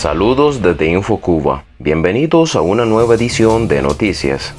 Saludos desde InfoCuba. Bienvenidos a una nueva edición de Noticias.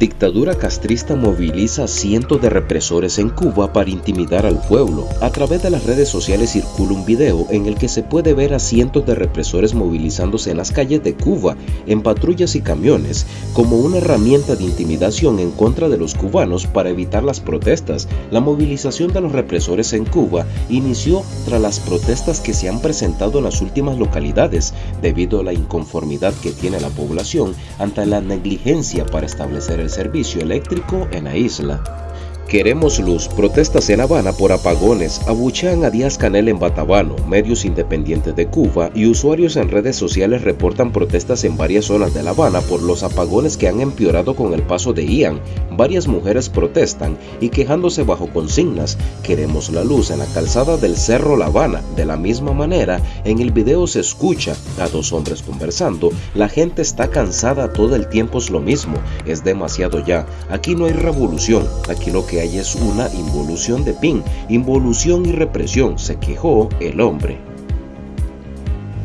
Dictadura castrista moviliza cientos de represores en Cuba para intimidar al pueblo. A través de las redes sociales circula un video en el que se puede ver a cientos de represores movilizándose en las calles de Cuba, en patrullas y camiones, como una herramienta de intimidación en contra de los cubanos para evitar las protestas. La movilización de los represores en Cuba inició tras las protestas que se han presentado en las últimas localidades, debido a la inconformidad que tiene la población ante la negligencia para establecer el servicio eléctrico en la isla. Queremos luz. Protestas en Habana por apagones. Abuchean a Díaz Canel en Batabano. Medios independientes de Cuba y usuarios en redes sociales reportan protestas en varias zonas de La Habana por los apagones que han empeorado con el paso de Ian. Varias mujeres protestan y quejándose bajo consignas. Queremos la luz en la calzada del Cerro La Habana. De la misma manera, en el video se escucha a dos hombres conversando. La gente está cansada, todo el tiempo es lo mismo. Es demasiado ya. Aquí no hay revolución. Aquí lo que hay es una involución de PIN, involución y represión, se quejó el hombre.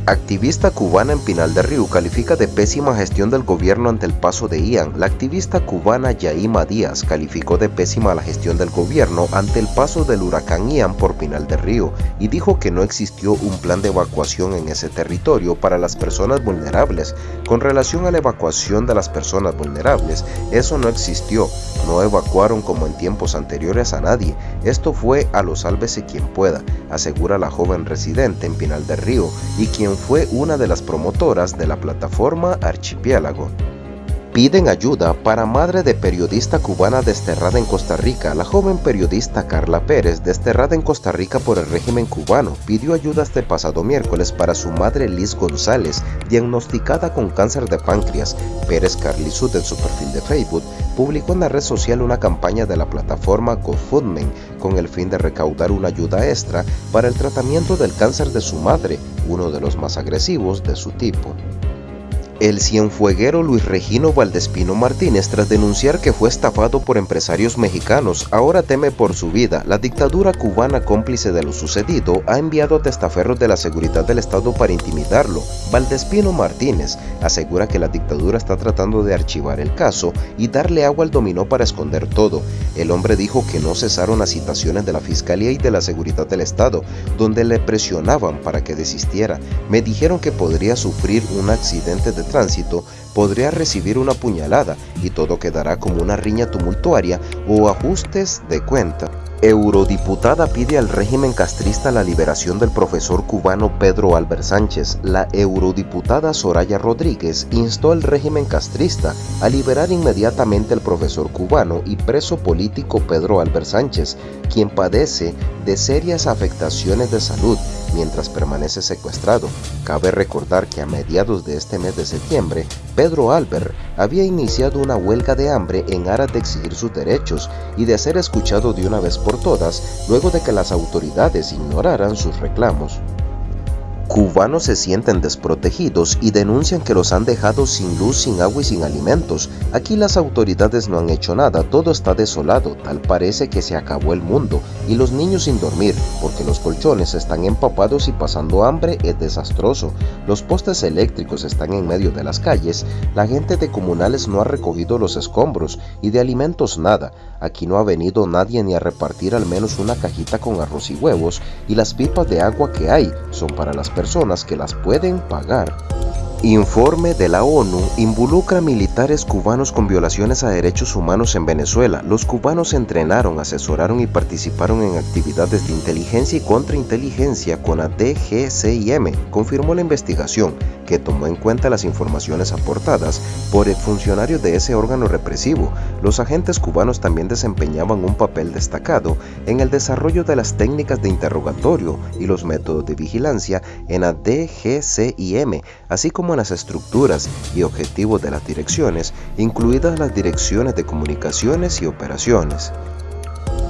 Activista cubana en Pinal de Río califica de pésima gestión del gobierno ante el paso de Ian. La activista cubana Yaima Díaz calificó de pésima la gestión del gobierno ante el paso del huracán Ian por Pinal de Río y dijo que no existió un plan de evacuación en ese territorio para las personas vulnerables. Con relación a la evacuación de las personas vulnerables, eso no existió. No evacuaron como en tiempos anteriores a nadie. Esto fue a lo sálvese quien pueda, asegura la joven residente en Pinal de Río y quien fue una de las promotoras de la plataforma Archipiélago. Piden ayuda para madre de periodista cubana desterrada en Costa Rica. La joven periodista Carla Pérez, desterrada en Costa Rica por el régimen cubano, pidió ayuda este pasado miércoles para su madre Liz González, diagnosticada con cáncer de páncreas. Pérez Carlisud en su perfil de Facebook publicó en la red social una campaña de la plataforma GoFundMe con el fin de recaudar una ayuda extra para el tratamiento del cáncer de su madre, uno de los más agresivos de su tipo. El cienfueguero Luis Regino Valdespino Martínez, tras denunciar que fue estafado por empresarios mexicanos, ahora teme por su vida. La dictadura cubana cómplice de lo sucedido ha enviado a testaferros de la seguridad del Estado para intimidarlo. Valdespino Martínez asegura que la dictadura está tratando de archivar el caso y darle agua al dominó para esconder todo. El hombre dijo que no cesaron las citaciones de la Fiscalía y de la Seguridad del Estado, donde le presionaban para que desistiera. Me dijeron que podría sufrir un accidente de tránsito podría recibir una puñalada y todo quedará como una riña tumultuaria o ajustes de cuenta. Eurodiputada pide al régimen castrista la liberación del profesor cubano Pedro Albert Sánchez. La eurodiputada Soraya Rodríguez instó al régimen castrista a liberar inmediatamente al profesor cubano y preso político Pedro Albert Sánchez, quien padece de serias afectaciones de salud mientras permanece secuestrado. Cabe recordar que a mediados de este mes de septiembre, Pedro Albert había iniciado una huelga de hambre en aras de exigir sus derechos y de ser escuchado de una vez por todas luego de que las autoridades ignoraran sus reclamos. Cubanos se sienten desprotegidos y denuncian que los han dejado sin luz, sin agua y sin alimentos. Aquí las autoridades no han hecho nada, todo está desolado, tal parece que se acabó el mundo. Y los niños sin dormir, porque los colchones están empapados y pasando hambre es desastroso. Los postes eléctricos están en medio de las calles, la gente de comunales no ha recogido los escombros y de alimentos nada. Aquí no ha venido nadie ni a repartir al menos una cajita con arroz y huevos y las pipas de agua que hay son para las personas personas que las pueden pagar. Informe de la ONU involucra militares cubanos con violaciones a derechos humanos en Venezuela. Los cubanos entrenaron, asesoraron y participaron en actividades de inteligencia y contrainteligencia con la DGCIM, confirmó la investigación, que tomó en cuenta las informaciones aportadas por el funcionario de ese órgano represivo. Los agentes cubanos también desempeñaban un papel destacado en el desarrollo de las técnicas de interrogatorio y los métodos de vigilancia en la así como las estructuras y objetivos de las direcciones, incluidas las direcciones de comunicaciones y operaciones.